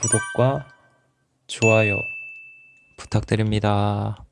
구독과 좋아요 부탁드립니다.